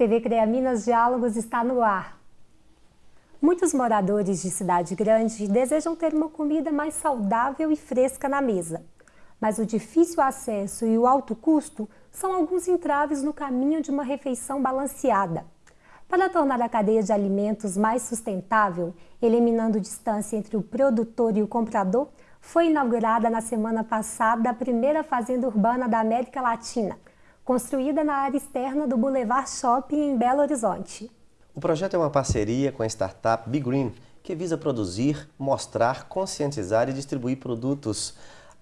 TV CREA Minas Diálogos está no ar. Muitos moradores de cidade grande desejam ter uma comida mais saudável e fresca na mesa. Mas o difícil acesso e o alto custo são alguns entraves no caminho de uma refeição balanceada. Para tornar a cadeia de alimentos mais sustentável, eliminando distância entre o produtor e o comprador, foi inaugurada na semana passada a primeira fazenda urbana da América Latina, construída na área externa do Boulevard Shopping em Belo Horizonte. O projeto é uma parceria com a startup Be Green, que visa produzir, mostrar, conscientizar e distribuir produtos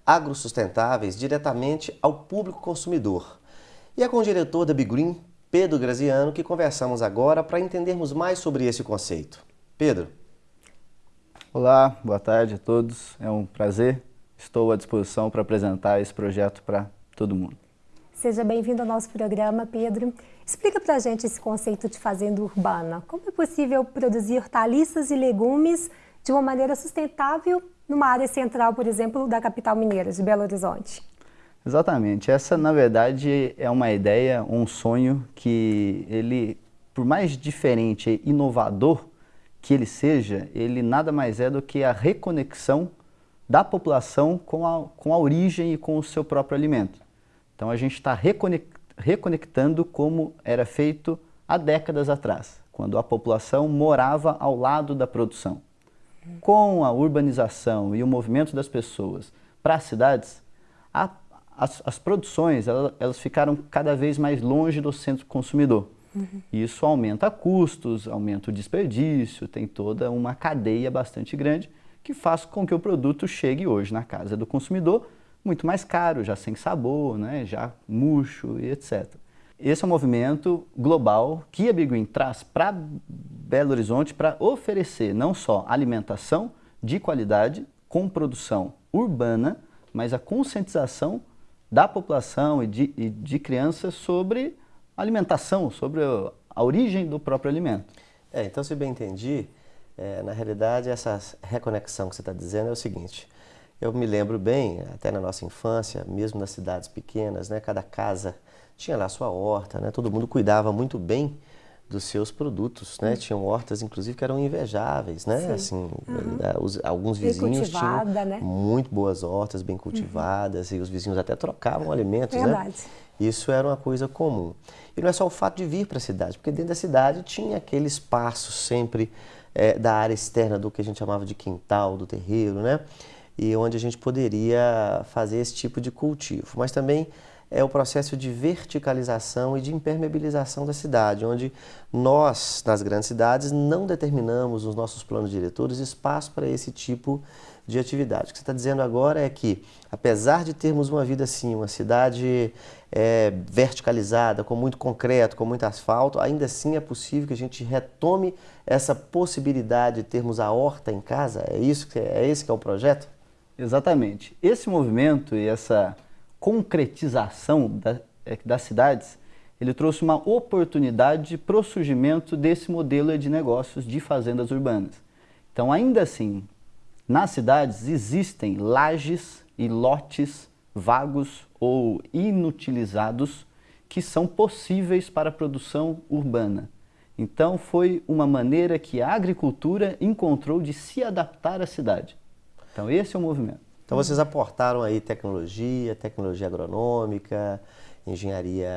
agrosustentáveis diretamente ao público consumidor. E é com o diretor da Be Green, Pedro Graziano, que conversamos agora para entendermos mais sobre esse conceito. Pedro. Olá, boa tarde a todos. É um prazer. Estou à disposição para apresentar esse projeto para todo mundo. Seja bem-vindo ao nosso programa, Pedro. Explica para a gente esse conceito de fazenda urbana. Como é possível produzir hortaliças e legumes de uma maneira sustentável numa área central, por exemplo, da capital mineira, de Belo Horizonte? Exatamente. Essa, na verdade, é uma ideia, um sonho que ele, por mais diferente e inovador que ele seja, ele nada mais é do que a reconexão da população com a, com a origem e com o seu próprio alimento. Então a gente está reconectando como era feito há décadas atrás, quando a população morava ao lado da produção. Com a urbanização e o movimento das pessoas para as cidades, a, as, as, produções elas, elas, ficaram cada vez mais longe do centro consumidor. Uhum. Isso aumenta custos, aumenta o desperdício, tem toda uma cadeia bastante grande que faz com que o produto chegue hoje na casa do consumidor muito mais caro, já sem sabor, né, já murcho e etc. Esse é um movimento global que a Big Green traz para Belo Horizonte para oferecer não só alimentação de qualidade com produção urbana, mas a conscientização da população e de, e de crianças sobre alimentação, sobre a origem do próprio alimento. É, então, se bem entendi, é, na realidade, essa reconexão que você está dizendo é o seguinte, eu me lembro bem, até na nossa infância, mesmo nas cidades pequenas, né, cada casa tinha lá sua horta, né, todo mundo cuidava muito bem dos seus produtos, né? Hum. Tinham hortas, inclusive, que eram invejáveis, né? Sim. Assim, uhum. os, alguns vizinhos tinham né? muito boas hortas, bem cultivadas, uhum. e os vizinhos até trocavam alimentos, né? Verdade. né? Isso era uma coisa comum. E não é só o fato de vir para a cidade, porque dentro da cidade tinha aquele espaço sempre é, da área externa do que a gente chamava de quintal, do terreiro, né? E onde a gente poderia fazer esse tipo de cultivo. Mas também é o processo de verticalização e de impermeabilização da cidade, onde nós, nas grandes cidades, não determinamos nos nossos planos diretores espaço para esse tipo de atividade. O que você está dizendo agora é que, apesar de termos uma vida assim, uma cidade é, verticalizada, com muito concreto, com muito asfalto, ainda assim é possível que a gente retome essa possibilidade de termos a horta em casa? É isso que é, é esse que é o projeto? Exatamente. Esse movimento e essa concretização da, é, das cidades, ele trouxe uma oportunidade para o surgimento desse modelo de negócios de fazendas urbanas. Então, ainda assim, nas cidades existem lajes e lotes vagos ou inutilizados que são possíveis para a produção urbana. Então, foi uma maneira que a agricultura encontrou de se adaptar à cidade. Então esse é o movimento. Então vocês aportaram aí tecnologia, tecnologia agronômica, engenharia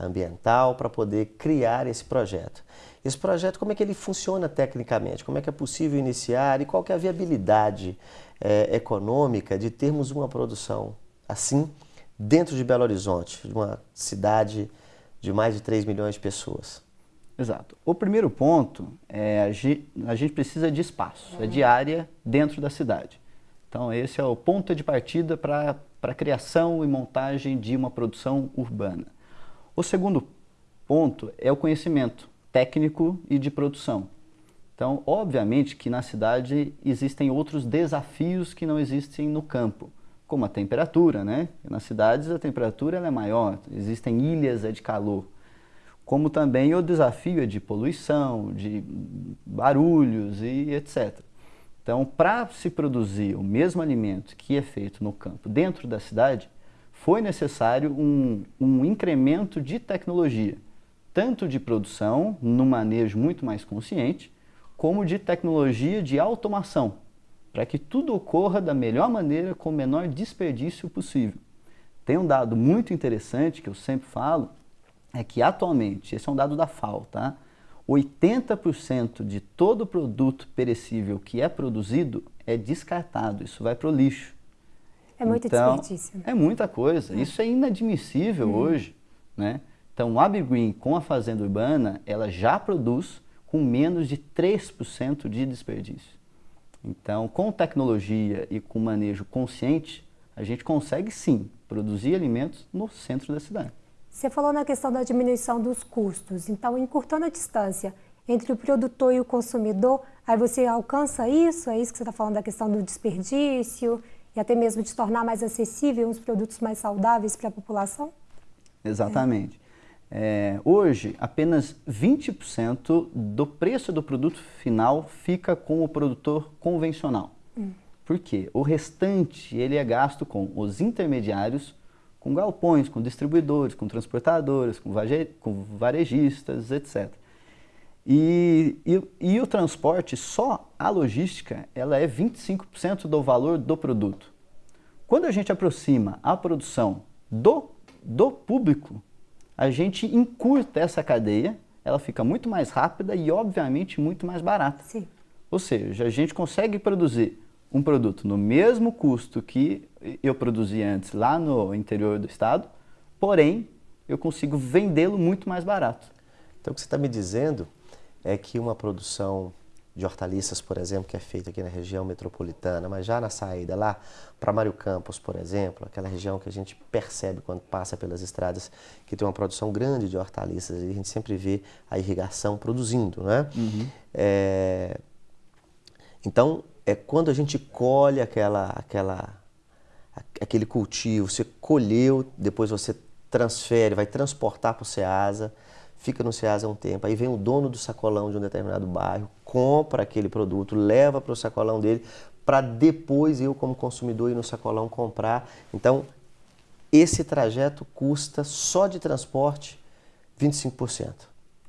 ambiental para poder criar esse projeto. Esse projeto, como é que ele funciona tecnicamente? Como é que é possível iniciar e qual que é a viabilidade é, econômica de termos uma produção assim dentro de Belo Horizonte, de uma cidade de mais de 3 milhões de pessoas? Exato. O primeiro ponto é a gente precisa de espaço, é de área dentro da cidade. Então esse é o ponto de partida para a criação e montagem de uma produção urbana. O segundo ponto é o conhecimento técnico e de produção. Então, obviamente que na cidade existem outros desafios que não existem no campo, como a temperatura, né? Nas cidades a temperatura é maior, existem ilhas de calor como também o desafio é de poluição, de barulhos e etc. Então, para se produzir o mesmo alimento que é feito no campo dentro da cidade, foi necessário um, um incremento de tecnologia. tanto de produção, no manejo muito mais consciente, como de tecnologia de automação, para que tudo ocorra da melhor maneira, com o menor desperdício possível. Tem um dado muito interessante que eu sempre falo, é que atualmente, esse é um dado da FAO, tá? 80% de todo produto perecível que é produzido é descartado, isso vai para o lixo. É muito então, desperdício. É muita coisa, é. isso é inadmissível uhum. hoje. Né? Então, a Green com a fazenda urbana, ela já produz com menos de 3% de desperdício. Então, com tecnologia e com manejo consciente, a gente consegue sim produzir alimentos no centro da cidade. Você falou na questão da diminuição dos custos, então encurtando a distância entre o produtor e o consumidor, aí você alcança isso? É isso que você está falando da questão do desperdício e até mesmo de tornar mais acessível os produtos mais saudáveis para a população? Exatamente. É. É, hoje, apenas 20% do preço do produto final fica com o produtor convencional. Hum. Por quê? O restante ele é gasto com os intermediários, com galpões, com distribuidores, com transportadoras, com, com varejistas, etc. E, e, e, o transporte, só a logística, ela é 25% do valor do produto. Quando a gente aproxima a produção do, do público, a gente encurta essa cadeia, ela fica muito mais rápida e, obviamente, muito mais barata. Sim. Ou seja, a gente consegue produzir um produto no mesmo custo que eu produzia antes lá no interior do estado, porém eu consigo vendê-lo muito mais barato. Então o que você está me dizendo é que uma produção de hortaliças, por exemplo, que é feita aqui na região metropolitana, mas já na saída lá para Mário Campos, por exemplo, aquela região que a gente percebe quando passa pelas estradas que tem uma produção grande de hortaliças e a gente sempre vê a irrigação produzindo, né? Uhum. É... Então, é quando a gente colhe aquela, aquela, aquele cultivo, você colheu, depois você transfere, vai transportar para o Ceasa, fica no Ceasa um tempo, aí vem o dono do sacolão de um determinado bairro, compra aquele produto, leva para o sacolão dele, para depois eu, como consumidor, ir no sacolão comprar. Então, esse trajeto custa só de transporte 25%.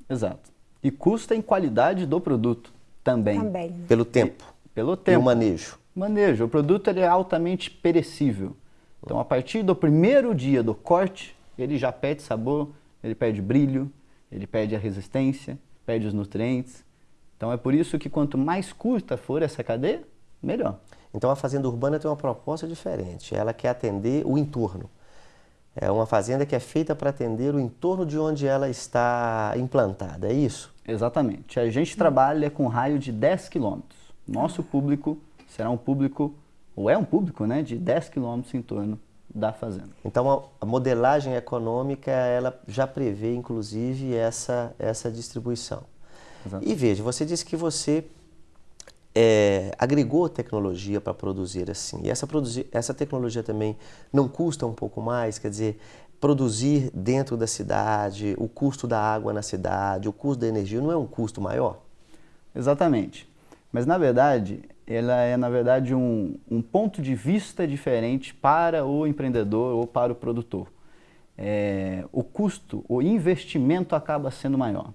Exato. E custa em qualidade do produto também. Também. Pelo tempo. Pelo tempo. E o manejo? Manejo. O produto ele é altamente perecível. Então, a partir do primeiro dia do corte, ele já perde sabor, ele perde brilho, ele perde a resistência, perde os nutrientes. Então, é por isso que quanto mais curta for essa cadeia, melhor. Então, a fazenda urbana tem uma proposta diferente. Ela quer atender o entorno. É uma fazenda que é feita para atender o entorno de onde ela está implantada, é isso? Exatamente. A gente trabalha com um raio de 10 quilômetros. Nosso público será um público, ou é um público, né, de 10 quilômetros em torno da fazenda. Então a, modelagem econômica ela já prevê inclusive essa essa distribuição. Exato. E veja, você disse que você é, agregou tecnologia para produzir assim. E essa, produzir, essa tecnologia também não custa um pouco mais? Quer dizer, produzir dentro da cidade, o custo da água na cidade, o custo da energia, não é um custo maior? Exatamente. Mas, na verdade, ela é, na verdade, um, um ponto de vista diferente para o empreendedor ou para o produtor. É, o custo, o investimento acaba sendo maior.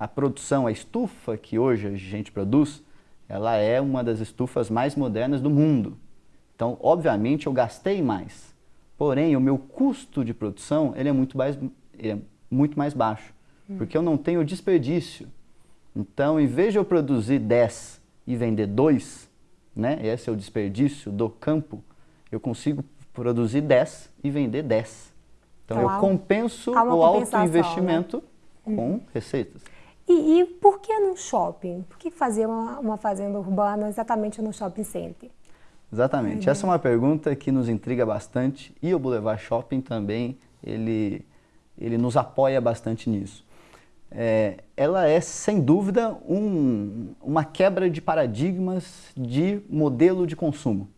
A produção, a estufa que hoje a gente produz, ela é uma das estufas mais modernas do mundo. Então, obviamente, eu gastei mais. Porém, o meu custo de produção ele é, muito mais, é muito mais baixo, hum. porque eu não tenho desperdício. Então, em vez de eu produzir 10 e vender dois, né? esse é o desperdício do campo, eu consigo produzir 10 e vender 10. Então, então eu compenso o alto investimento né? com receitas. E, e, por que no shopping? Por que fazer uma, uma fazenda urbana exatamente no shopping center? Exatamente. Essa é uma pergunta que nos intriga bastante e o Boulevard Shopping também, ele, ele nos apoia bastante nisso é, ela é, sem dúvida, um, uma quebra de paradigmas de modelo de consumo.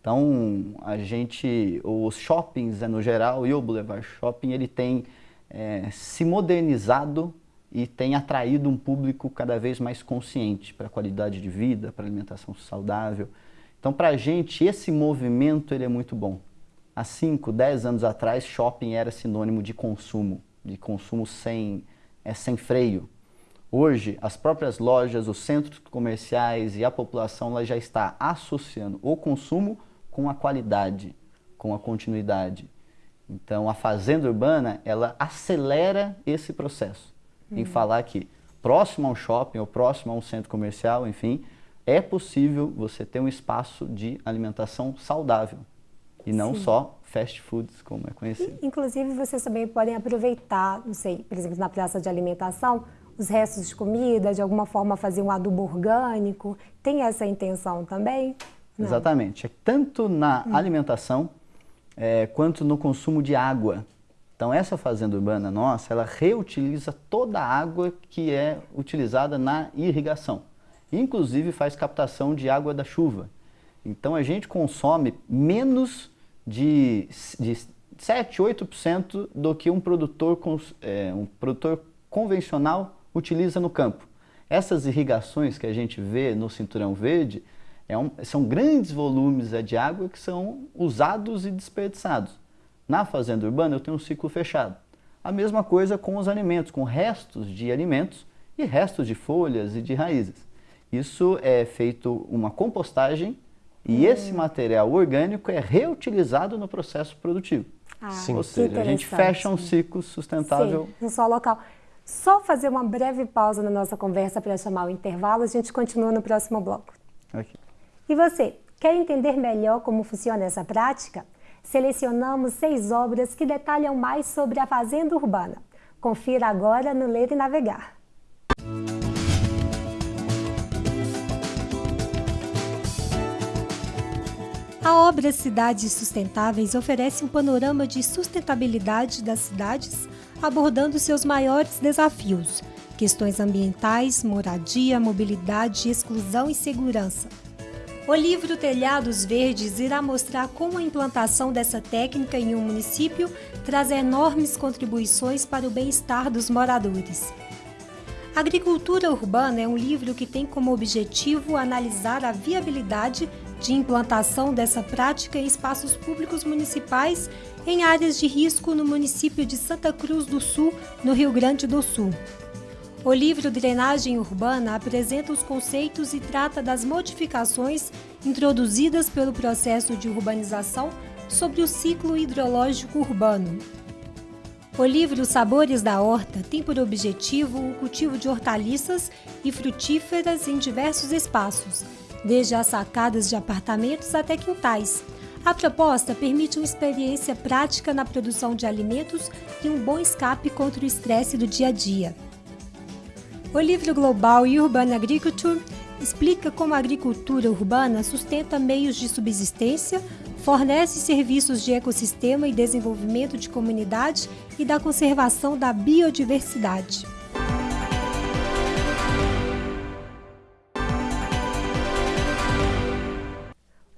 Então, a gente, os shoppings no geral e o Boulevard Shopping, ele tem é, se modernizado e tem atraído um público cada vez mais consciente para a qualidade de vida, para alimentação saudável. Então, para a gente, esse movimento ele é muito bom. Há 5, 10 anos atrás, shopping era sinônimo de consumo, de consumo sem é sem freio. Hoje, as próprias lojas, os centros comerciais e a população ela já está associando o consumo com a qualidade, com a continuidade. Então, a fazenda urbana, ela acelera esse processo. Em uhum. falar que próximo a um shopping ou próximo a um centro comercial, enfim, é possível você ter um espaço de alimentação saudável e não Sim. só fast foods, como é conhecido. Inclusive, vocês também podem aproveitar, não sei, por exemplo, na praça de alimentação, os restos de comida, de alguma forma fazer um adubo orgânico. Tem essa intenção também? Não. Exatamente. É tanto na hum. alimentação é, quanto no consumo de água. Então essa fazenda urbana nossa, ela reutiliza toda a água que é utilizada na irrigação. Inclusive faz captação de água da chuva. Então a gente consome menos de, de 7, 8% do que um produtor, é, um produtor convencional utiliza no campo. Essas irrigações que a gente vê no cinturão verde é um, são grandes volumes de água que são usados e desperdiçados. Na fazenda urbana eu tenho um ciclo fechado. A mesma coisa com os alimentos, com restos de alimentos e restos de folhas e de raízes. Isso é feito uma compostagem e hum. esse material orgânico é reutilizado no processo produtivo. Ah, Sim. Ou seja, a gente fecha um ciclo sustentável. Sim, no solo local. Só fazer uma breve pausa na nossa conversa para chamar o intervalo, a gente continua no próximo bloco. Okay. E você, quer entender melhor como funciona essa prática? Selecionamos seis obras que detalham mais sobre a fazenda urbana. Confira agora no Ler e Navegar. A obra Cidades Sustentáveis oferece um panorama de sustentabilidade das cidades, abordando seus maiores desafios, questões ambientais, moradia, mobilidade, exclusão e segurança. O livro Telhados Verdes irá mostrar como a implantação dessa técnica em um município traz enormes contribuições para o bem-estar dos moradores. Agricultura Urbana é um livro que tem como objetivo analisar a viabilidade de implantação dessa prática em espaços públicos municipais em áreas de risco no município de Santa Cruz do Sul, no Rio Grande do Sul. O livro Drenagem Urbana apresenta os conceitos e trata das modificações introduzidas pelo processo de urbanização sobre o ciclo hidrológico urbano. O livro Sabores da Horta tem por objetivo o cultivo de hortaliças e frutíferas em diversos espaços, desde as sacadas de apartamentos até quintais. A proposta permite uma experiência prática na produção de alimentos e um bom escape contra o estresse do dia a dia. O livro Global Urban Agriculture explica como a agricultura urbana sustenta meios de subsistência, fornece serviços de ecossistema e desenvolvimento de comunidade e da conservação da biodiversidade.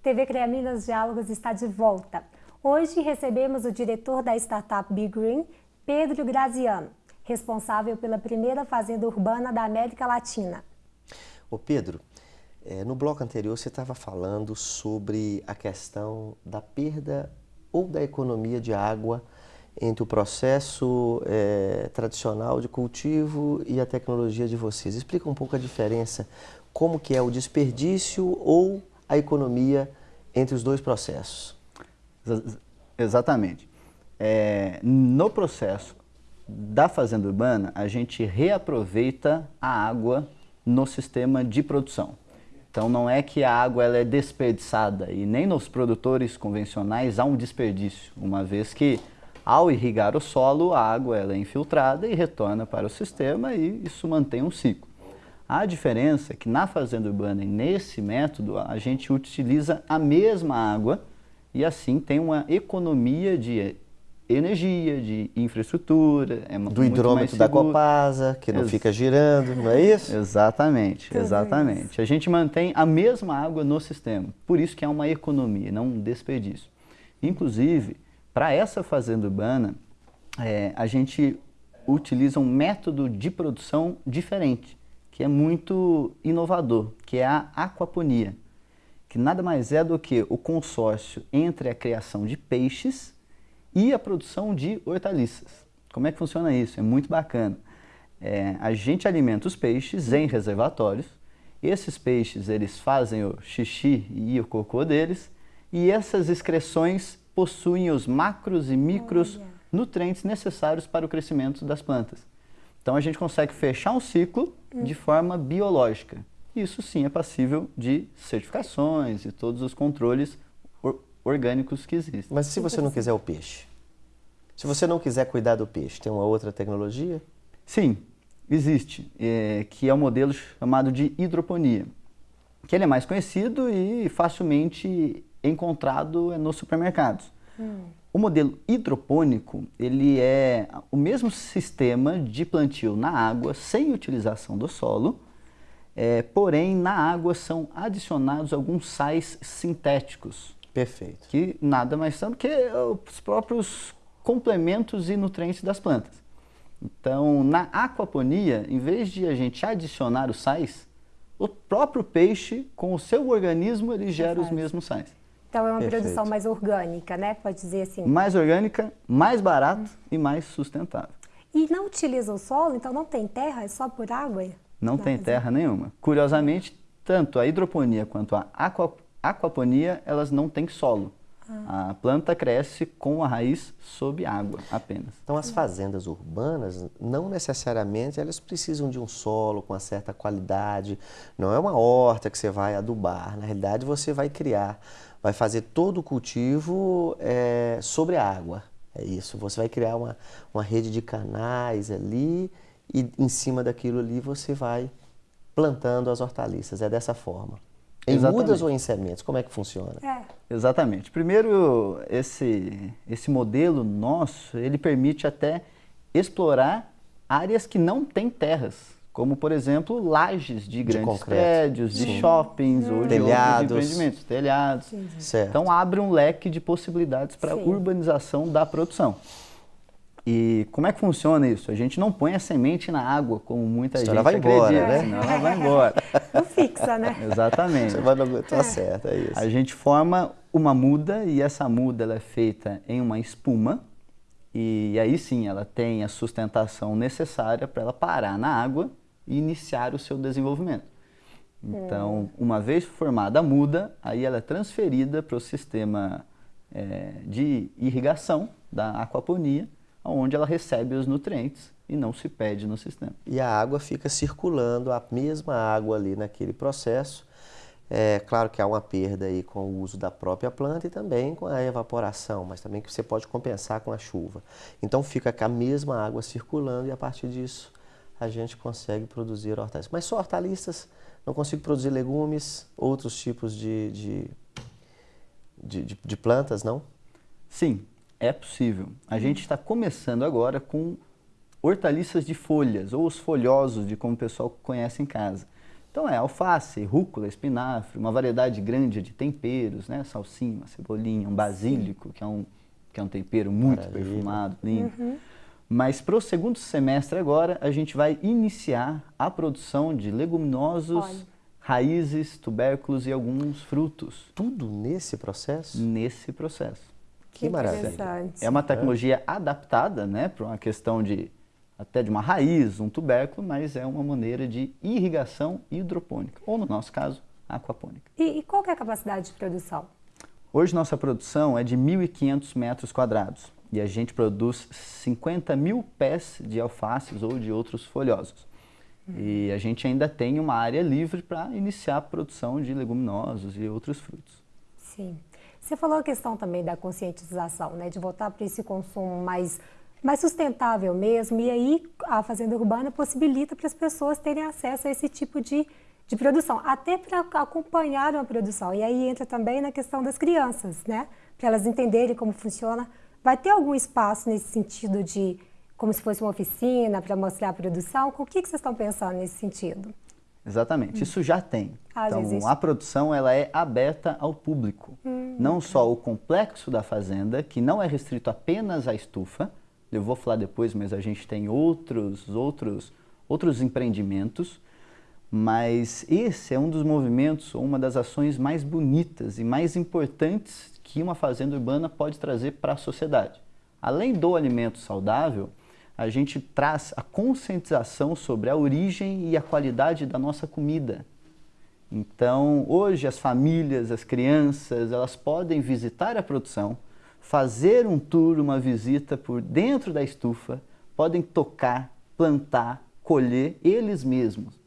TV CREA Minas Diálogos está de volta. Hoje recebemos o diretor da startup Be Green, Pedro Graziano, responsável pela primeira fazenda urbana da América Latina. Ô Pedro, é, no bloco anterior você estava falando sobre a questão da perda ou da economia de água entre o processo é, tradicional de cultivo e a tecnologia de vocês. Explica um pouco a diferença, como que é o desperdício ou a economia entre os dois processos. Exatamente. É, no processo da fazenda urbana, a gente reaproveita a água no sistema de produção. Então não é que a água ela é desperdiçada e nem nos produtores convencionais há um desperdício, uma vez que ao irrigar o solo, a água ela é infiltrada e retorna para o sistema e isso mantém um ciclo. A diferença é que na fazenda urbana e nesse método a gente utiliza a mesma água e assim tem uma economia de energia, de infraestrutura. É Do hidrômetro da Copasa, que não Ex fica girando, não é isso? Exatamente, exatamente. A gente mantém a mesma água no sistema, por isso que é uma economia, não um desperdício. Inclusive, para essa fazenda urbana, é, a gente utiliza um método de produção diferente que é muito inovador, que é a aquaponia, que nada mais é do que o consórcio entre a criação de peixes e a produção de hortaliças. Como é que funciona isso? É muito bacana. É, a gente alimenta os peixes em reservatórios. Esses peixes eles fazem o xixi e o cocô deles e essas excreções possuem os macros e micros Olha. nutrientes necessários para o crescimento das plantas. Então a gente consegue fechar um ciclo hum. de forma biológica. Isso sim é passível de certificações e todos os controles or orgânicos que existem. Mas se você não quiser o peixe? Se você não quiser cuidar do peixe, tem uma outra tecnologia? Sim, existe, é, que é o um modelo chamado de hidroponia, que ele é mais conhecido e facilmente encontrado nos supermercados. Hum. O modelo hidropônico, ele é o mesmo sistema de plantio na água, sem utilização do solo, é, porém na água são adicionados alguns sais sintéticos. Perfeito. Que nada mais são do que os próprios complementos e nutrientes das plantas. Então, na aquaponia, em vez de a gente adicionar os sais, o próprio peixe, com o seu organismo, ele gera os mesmos sais. Então é uma Perfeito. produção mais orgânica, né? Pode dizer assim. Mais orgânica, mais barato hum. e mais sustentável. E não utiliza o solo, então não tem terra, é só por água? Não, tem terra nenhuma. Curiosamente, tanto a hidroponia quanto a aquaponia, elas não têm solo. Ah. A planta cresce com a raiz sob água apenas. Então as fazendas urbanas, não necessariamente elas precisam de um solo com uma certa qualidade. Não é uma horta que você vai adubar. Na realidade você vai criar vai fazer todo o cultivo é, sobre a água. É isso, você vai criar uma, uma rede de canais ali e em cima daquilo ali você vai plantando as hortaliças. É dessa forma. Em Exatamente. mudas ou em sementes? Como é que funciona? É. Exatamente. Primeiro, esse, esse modelo nosso, ele permite até explorar áreas que não têm terras como por exemplo lajes de, de grandes concreto. prédios, de Sim. shoppings hum. ou de telhados. outros empreendimentos, telhados. Sim. Então abre um leque de possibilidades para a urbanização da produção. E como é que funciona isso? A gente não põe a semente na água, como muita gente ela vai acredita, embora, né? senão ela vai embora. Não fixa, né? Exatamente. Você vai no... tá é. certo, é isso. A gente forma uma muda e essa muda ela é feita em uma espuma e aí sim ela tem a sustentação necessária para ela parar na água e iniciar o seu desenvolvimento. Então, é. uma vez formada a muda, aí ela é transferida para o sistema é, de irrigação da aquaponia, onde ela recebe os nutrientes e não se perde no sistema. E a água fica circulando, a mesma água ali naquele processo. É claro que há uma perda aí com o uso da própria planta e também com a evaporação, mas também que você pode compensar com a chuva. Então fica com a mesma água circulando e a partir disso a gente consegue produzir hortaliças. Mas só hortaliças, não consigo produzir legumes, outros tipos de, de, de, de, de plantas, não? Sim, é possível. A gente está começando agora com hortaliças de folhas, ou os folhosos, de como o pessoal conhece em casa. Então é alface, rúcula, espinafre, uma variedade grande de temperos, né? Salsinha, cebolinha, um basílico, que é um, que é um tempero muito Maravilha. perfumado, lindo. Uhum. Mas para o segundo semestre agora, a gente vai iniciar a produção de leguminosos, Olha. raízes, tubérculos e alguns frutos. Tudo nesse processo? Nesse processo. Que, que maravilha. É uma tecnologia é. adaptada né, para uma questão de até de uma raiz, um tubérculo, mas é uma maneira de irrigação hidropônica, ou no nosso caso, aquapônica. E, e qual é a capacidade de produção? Hoje nossa produção é de 1.500 metros quadrados e a gente produz 50 mil pés de alfaces ou de outros folhosos. E a gente ainda tem uma área livre para iniciar a produção de leguminosos e outros frutos. Sim. Você falou a questão também da conscientização, né, de voltar para esse consumo mais, mais sustentável mesmo, e aí a fazenda urbana possibilita para as pessoas terem acesso a esse tipo de, de produção, até para acompanhar uma produção. E aí entra também na questão das crianças, né, para elas entenderem como funciona Vai ter algum espaço nesse sentido de como se fosse uma oficina para mostrar a produção? O que, que vocês estão pensando nesse sentido? Exatamente, hum. isso já tem. Ah, então, a produção ela é aberta ao público. Hum, não só o complexo da fazenda, que não é restrito apenas à estufa, eu vou falar depois, mas a gente tem outros, outros, outros empreendimentos, mas esse é um dos movimentos, uma das ações mais bonitas e mais importantes que uma fazenda urbana pode trazer para a sociedade. Além do alimento saudável, a gente traz a conscientização sobre a origem e a qualidade da nossa comida. Então, hoje as famílias, as crianças, elas podem visitar a produção, fazer um tour, uma visita por dentro da estufa, podem tocar, plantar, colher eles mesmos.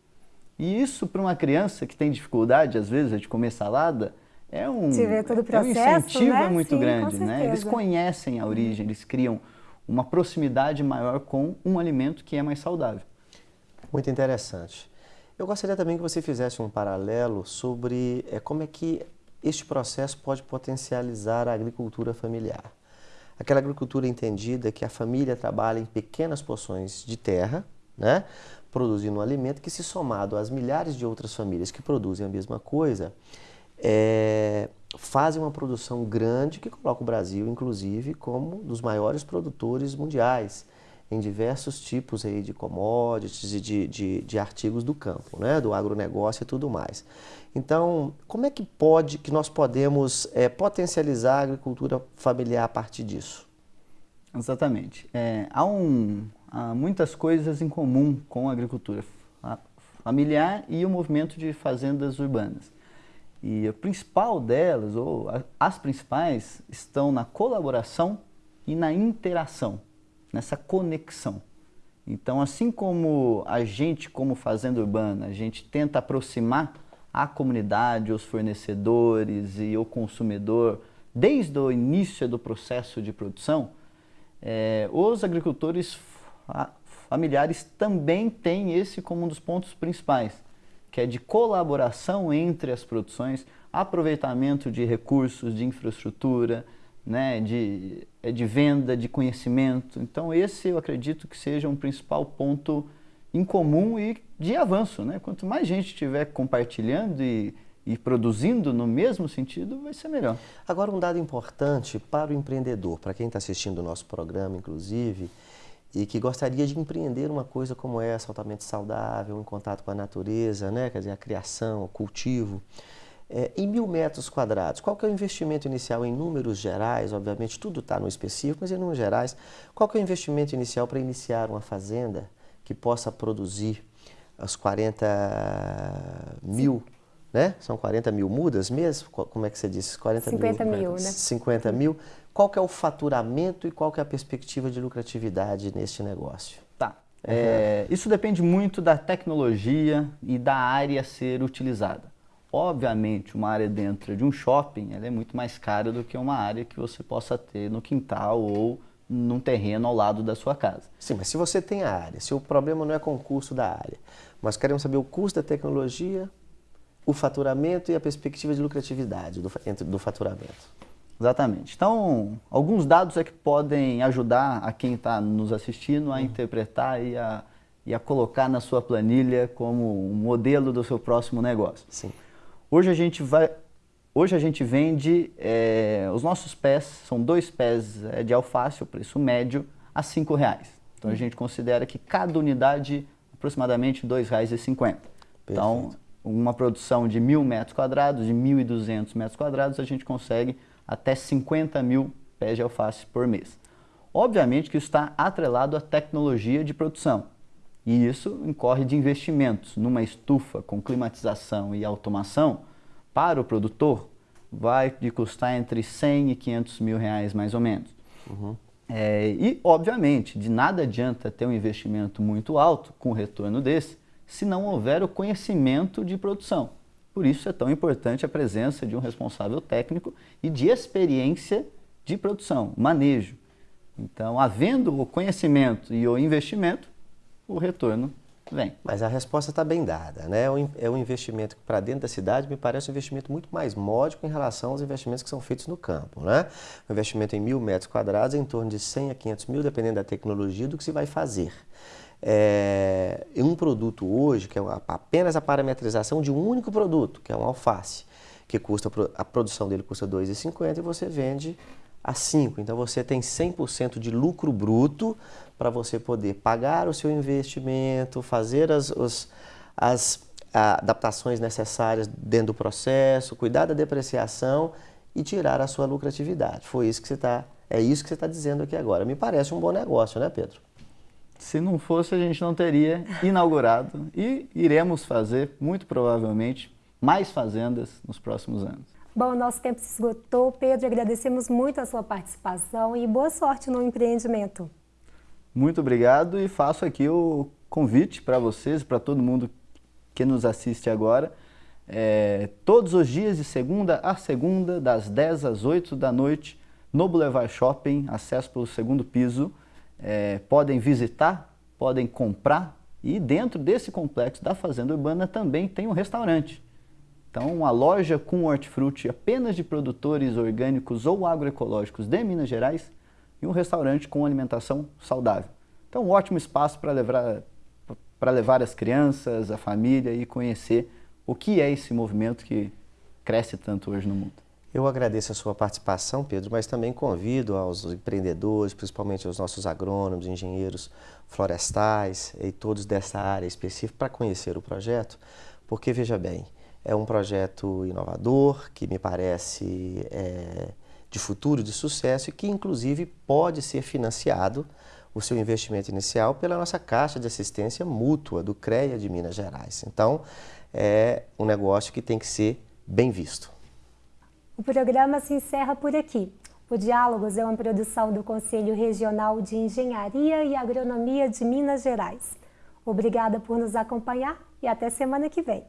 E isso para uma criança que tem dificuldade, às vezes, de comer salada, é um, processo, é um incentivo né? muito Sim, grande. Né? Eles conhecem a origem, eles criam uma proximidade maior com um alimento que é mais saudável. Muito interessante. Eu gostaria também que você fizesse um paralelo sobre é, como é que este processo pode potencializar a agricultura familiar. Aquela agricultura entendida que a família trabalha em pequenas porções de terra, né, produzindo um alimento que, se somado às milhares de outras famílias que produzem a mesma coisa, é, fazem uma produção grande que coloca o Brasil, inclusive, como um dos maiores produtores mundiais em diversos tipos aí de commodities e de, de, de, artigos do campo, né? do agronegócio e tudo mais. Então, como é que pode, que nós podemos é, potencializar a agricultura familiar a partir disso? Exatamente. É, há, um, há muitas coisas em comum com a agricultura familiar e o movimento de fazendas urbanas. E a principal delas, ou as principais, estão na colaboração e na interação nessa conexão. Então, assim como a gente, como fazenda urbana, a gente tenta aproximar a comunidade, os fornecedores e o consumidor desde o início do processo de produção, é, os agricultores familiares também têm esse como um dos pontos principais, que é de colaboração entre as produções, aproveitamento de recursos, de infraestrutura, né, de, é de venda, de conhecimento. Então esse eu acredito que seja um principal ponto em comum e de avanço. Né? Quanto mais gente estiver compartilhando e, e produzindo no mesmo sentido, vai ser melhor. Agora um dado importante para o empreendedor, para quem está assistindo o nosso programa, inclusive, e que gostaria de empreender uma coisa como essa, altamente saudável, em contato com a natureza, né? quer dizer, a criação, o cultivo. É, em mil metros quadrados, qual que é o investimento inicial em números gerais? Obviamente tudo está no específico, mas em números gerais, qual que é o investimento inicial para iniciar uma fazenda que possa produzir as 40 mil, né? São 40 mil mudas mesmo? Como é que você disse? 40 50 mil, mil né? 50 mil. Qual que é o faturamento e qual que é a perspectiva de lucratividade neste negócio? Tá. É, isso depende muito da tecnologia e da área a ser utilizada. Obviamente, uma área dentro de um shopping é muito mais cara do que uma área que você possa ter no quintal ou num terreno ao lado da sua casa. Sim, mas se você tem a área, se o problema não é com o custo da área, mas queremos saber o custo da tecnologia, o faturamento e a perspectiva de lucratividade do, do faturamento. Exatamente. Então, alguns dados é que podem ajudar a quem está nos assistindo a uhum. interpretar e a, e a colocar na sua planilha como um modelo do seu próximo negócio. Sim. Hoje a gente vai, hoje a gente vende é, os nossos pés, são dois pés é, de alface, o preço médio, a cinco reais. Então a gente considera que cada unidade aproximadamente R$ 2,50. Então, uma produção de mil metros quadrados, de 1.200 metros quadrados, a gente consegue até 50 mil pés de alface por mês. Obviamente que isso está atrelado à tecnologia de produção. E isso incorre de investimentos numa estufa com climatização e automação para o produtor vai de custar entre 100 e 500 mil reais mais ou menos. Uhum. É, e, obviamente, de nada adianta ter um investimento muito alto com retorno desse se não houver o conhecimento de produção. Por isso é tão importante a presença de um responsável técnico e de experiência de produção, manejo. Então, havendo o conhecimento e o investimento, o retorno vem. Mas a resposta está bem dada, né? É um investimento que para dentro da cidade me parece um investimento muito mais módico em relação aos investimentos que são feitos no campo, né? Um investimento em mil metros quadrados, em torno de 100 a 500 mil, dependendo da tecnologia, do que se vai fazer. É, um produto hoje, que é apenas a parametrização de um único produto, que é um alface, que custa, a produção dele custa 2,50 e você vende a 5. Então você tem 100% de lucro bruto para você poder pagar o seu investimento, fazer as, os, as adaptações necessárias dentro do processo, cuidar da depreciação e tirar a sua lucratividade. Foi isso que você está, é isso que você está dizendo aqui agora. Me parece um bom negócio, né, Pedro? Se não fosse, a gente não teria inaugurado e iremos fazer, muito provavelmente, mais fazendas nos próximos anos. Bom, nosso tempo se esgotou. Pedro, agradecemos muito a sua participação e boa sorte no empreendimento. Muito obrigado e faço aqui o convite para vocês, para todo mundo que nos assiste agora, é, todos os dias de segunda a segunda, das 10 às 8 da noite, no Boulevard Shopping, acesso pelo segundo piso. É, podem visitar, podem comprar e dentro desse complexo da Fazenda Urbana também tem um restaurante. Então, uma loja com hortifruti apenas de produtores orgânicos ou agroecológicos de Minas Gerais e um restaurante com alimentação saudável. Então, um ótimo espaço para levar, para levar as crianças, a família e conhecer o que é esse movimento que cresce tanto hoje no mundo. Eu agradeço a sua participação, Pedro, mas também convido aos empreendedores, principalmente aos nossos agrônomos, engenheiros florestais e todos dessa área específica para conhecer o projeto, porque veja bem, é um projeto inovador que me parece é, de futuro, de sucesso e que inclusive pode ser financiado o seu investimento inicial pela nossa Caixa de Assistência Mútua do CREA de Minas Gerais. Então, é um negócio que tem que ser bem visto. O programa se encerra por aqui. O Diálogos é uma produção do Conselho Regional de Engenharia e Agronomia de Minas Gerais. Obrigada por nos acompanhar e até semana que vem.